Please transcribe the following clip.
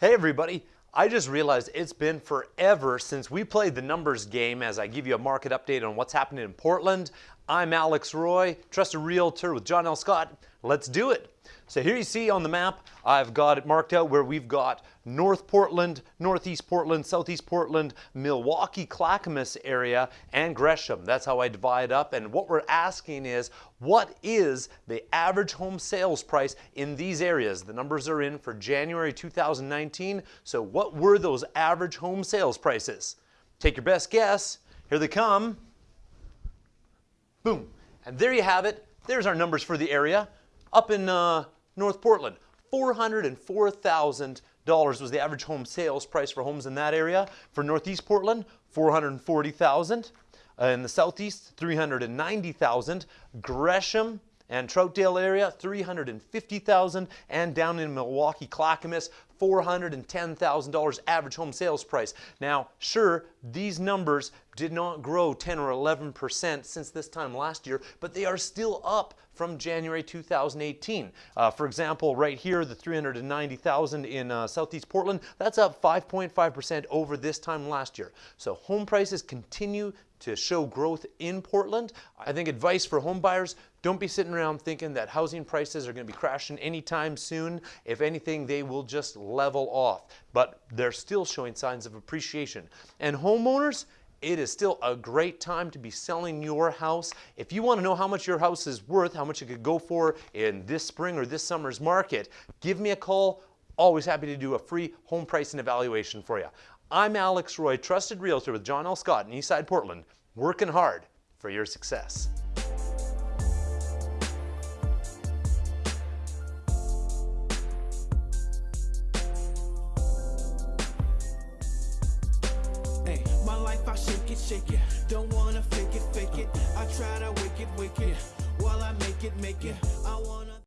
Hey everybody, I just realized it's been forever since we played the numbers game as I give you a market update on what's happening in Portland. I'm Alex Roy, trusted realtor with John L. Scott. Let's do it. So here you see on the map, I've got it marked out where we've got North Portland, Northeast Portland, Southeast Portland, Milwaukie, Clackamas area, and Gresham. That's how I divide up. And what we're asking is, what is the average home sales price in these areas? The numbers are in for January 2019. So what were those average home sales prices? Take your best guess. Here they come. Boom. And there you have it. There's our numbers for the area. Up in uh, North Portland, $404,000 was the average home sales price for homes in that area. For Northeast Portland, 440,000. Uh, in the Southeast, 390,000. Gresham, and Troutdale area 350,000 and down in Milwaukie Clackamas $410,000 average home sales price. Now, sure, these numbers did not grow 10 or 11% since this time last year, but they are still up from January 2018. Uh, for example, right here, the 390,000 in uh, Southeast Portland, that's up 5.5% over this time last year. So home prices continue to show growth in Portland. I think advice for home buyers, don't be sitting around thinking that housing prices are going to be crashing anytime soon. If anything, they will just level off. But they're still showing signs of appreciation. And homeowners, it is still a great time to be selling your house. If you want to know how much your house is worth, how much it could go for in this spring or this summer's market, give me a call. Always happy to do a free home pricing evaluation for you. I'm Alex Roy, trusted realtor with John L. Scott in Eastside Portland, working hard for your success. Life I shake it, shake it. Don't wanna fake it, fake it. I try to wake it, wake it. While I make it, make it. I wanna.